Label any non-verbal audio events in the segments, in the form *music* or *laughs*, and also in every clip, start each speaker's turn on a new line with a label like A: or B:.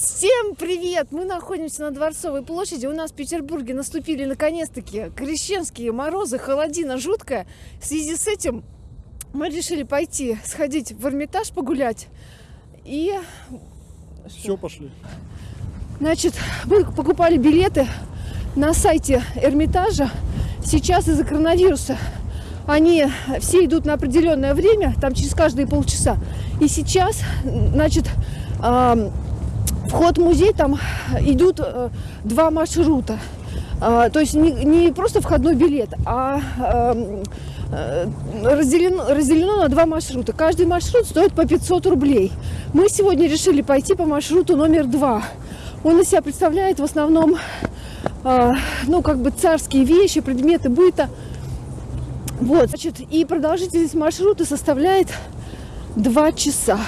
A: Всем привет! Мы находимся на Дворцовой площади. У нас в Петербурге наступили наконец-таки крещенские морозы, холодина жуткая. В связи с этим мы решили пойти сходить в Эрмитаж погулять. И,
B: Все, пошли.
A: значит, мы покупали билеты на сайте Эрмитажа. Сейчас из-за коронавируса они все идут на определенное время, там через каждые полчаса. И сейчас, значит, вход в музей там идут э, два маршрута. А, то есть не, не просто входной билет, а эм, э, разделено, разделено на два маршрута. Каждый маршрут стоит по 500 рублей. Мы сегодня решили пойти по маршруту номер два. Он из себя представляет в основном, э, ну, как бы царские вещи, предметы быта. Вот, значит, и продолжительность маршрута составляет два часа.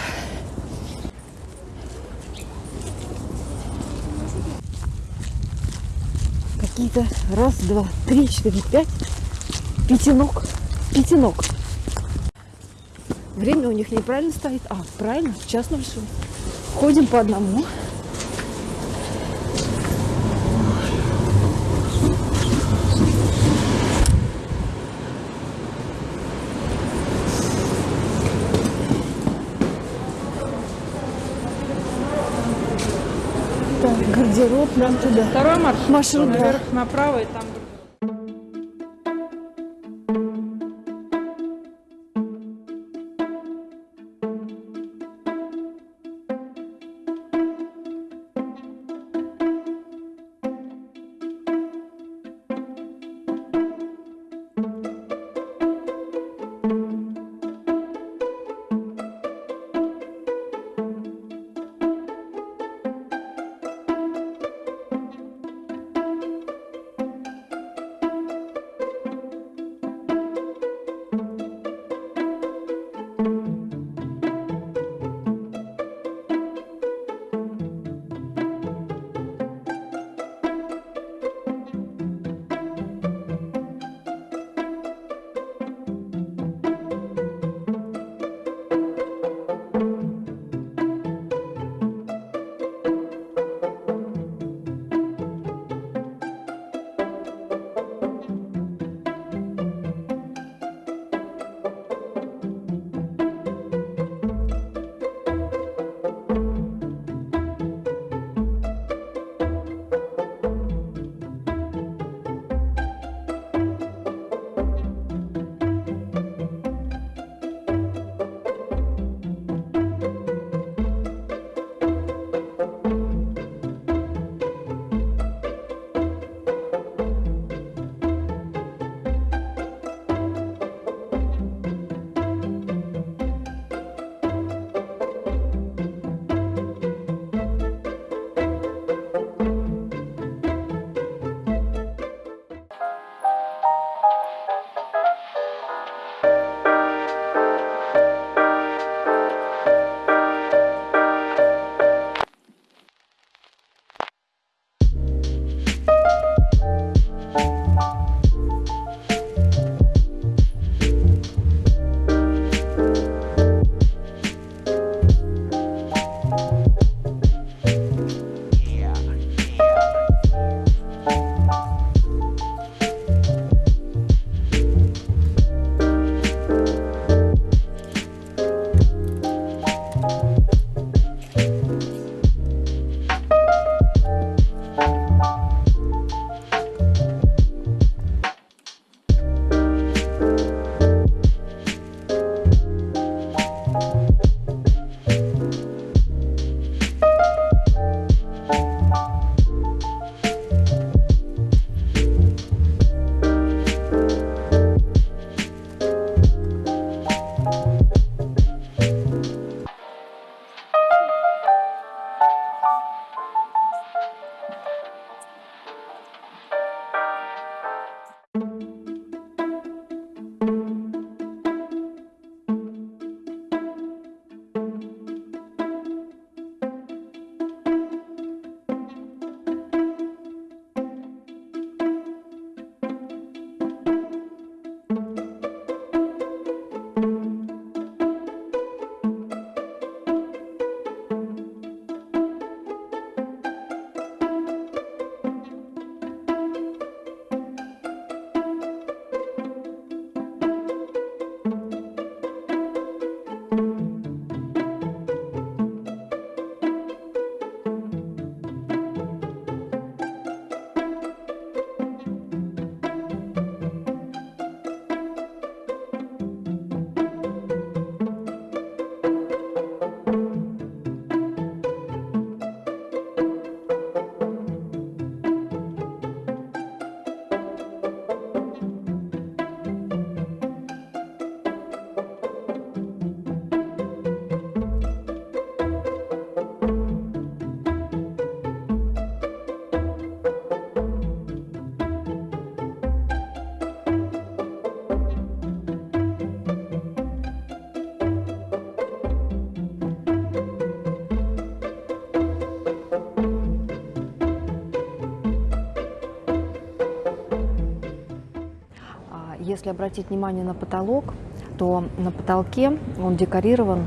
A: Какие-то раз, два, три, четыре, пять пятинок, пятинок. Время у них неправильно стоит. А, правильно, час ноль шесть. Ходим по одному. Так, гардероб нам туда.
C: Второй маршрут.
A: Маршрут, да.
C: Наверх направо и там.
A: Если обратить внимание на потолок, то на потолке он декорирован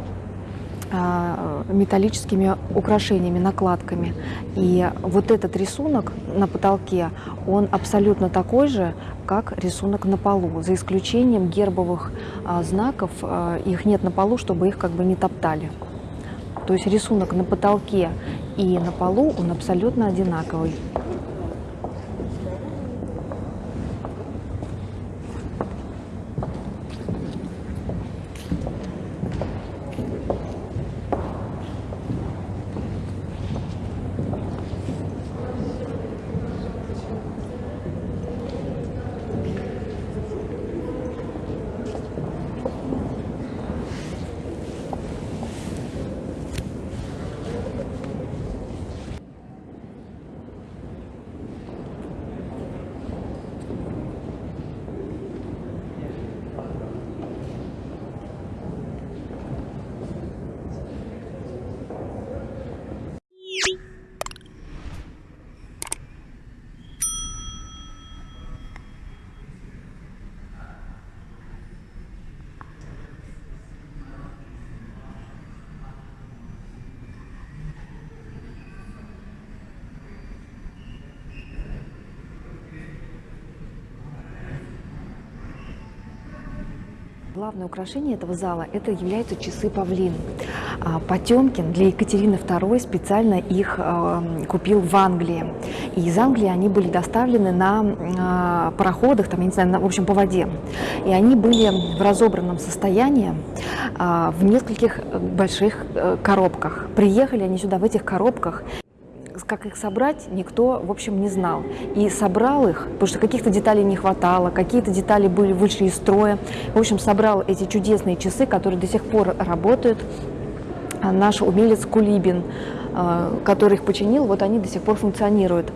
A: а, металлическими украшениями, накладками. И вот этот рисунок на потолке, он абсолютно такой же, как рисунок на полу, за исключением гербовых а, знаков. а, Их нет на полу, чтобы их как бы не топтали. То есть рисунок на потолке и на полу, он абсолютно одинаковый. Главное украшение этого зала – это являются часы павлин. А, Потемкин для Екатерины II специально их э, купил в Англии. И из Англии они были доставлены на э, пароходах, там, я не знаю, на- в общем, по воде. И они были в разобранном состоянии э, в нескольких э, больших э, коробках. Приехали они сюда в этих коробках, как их собрать, никто, в общем, не знал. И собрал их, потому что каких-то деталей не хватало, какие-то детали были вышли из строя. В общем, собрал эти чудесные часы, которые до сих пор работают. А Наш умелец Кулибин, э, который их починил, вот они до сих пор функционируют.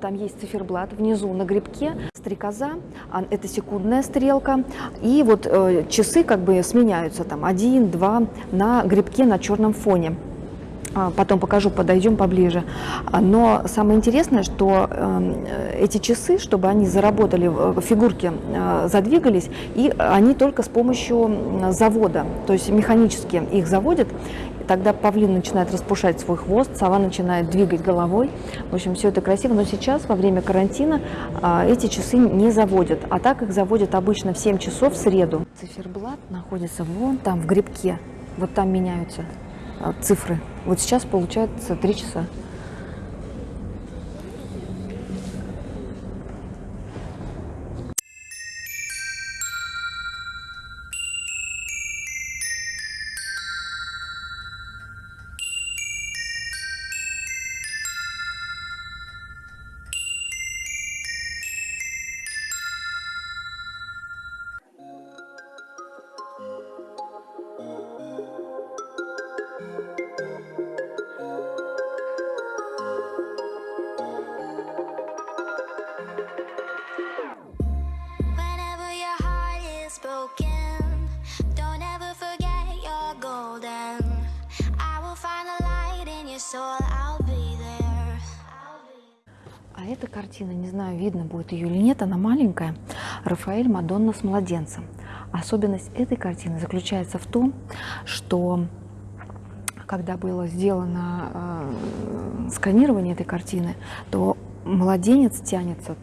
A: Там есть циферблат внизу на грибке, стрекоза, а это секундная стрелка, и вот э, часы как бы сменяются, там один, два на грибке на черном фоне. А, Потом покажу, подойдем поближе. А, Но самое интересное, что э, эти часы, чтобы они заработали, э, фигурки э, задвигались, и они только с помощью завода, то есть механически их заводят. Тогда павлин начинает распушать свой хвост, сова начинает двигать головой. В общем, все это красиво. Но сейчас, во время карантина, а, эти часы не заводят. А так их заводят обычно в 7 часов в среду. Циферблат находится вон там, в грибке. Вот там меняются цифры. Вот сейчас получается 3 часа. А эта картина, не знаю, видно будет ее или нет, она маленькая. Рафаэль Мадонна с младенцем. Особенность этой картины заключается в том, что когда было сделано э, сканирование этой картины, то младенец тянется,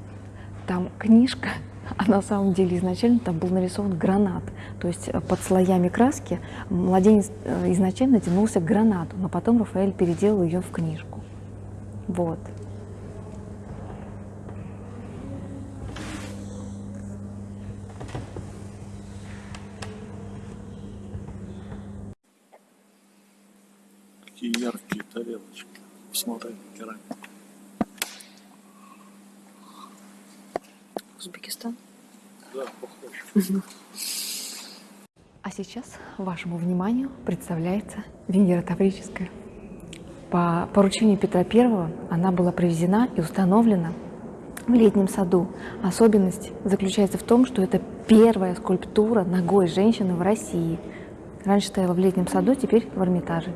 A: там книжка, *laughs* а на самом деле изначально там был нарисован гранат. То есть э, под слоями краски младенец э, изначально тянулся к гранату, но потом Рафаэль переделал ее в книжку. Вот.
B: Такие яркие тарелочки. Посмотри, керамика.
A: Узбекистан.
B: Да, похож.
A: А сейчас вашему вниманию представляется Венера Таврическая. По поручению Петра I она была привезена и установлена в летнем саду. Особенность заключается в том, что это первая скульптура ногой женщины в России. Раньше стояла в летнем саду, теперь в Эрмитаже.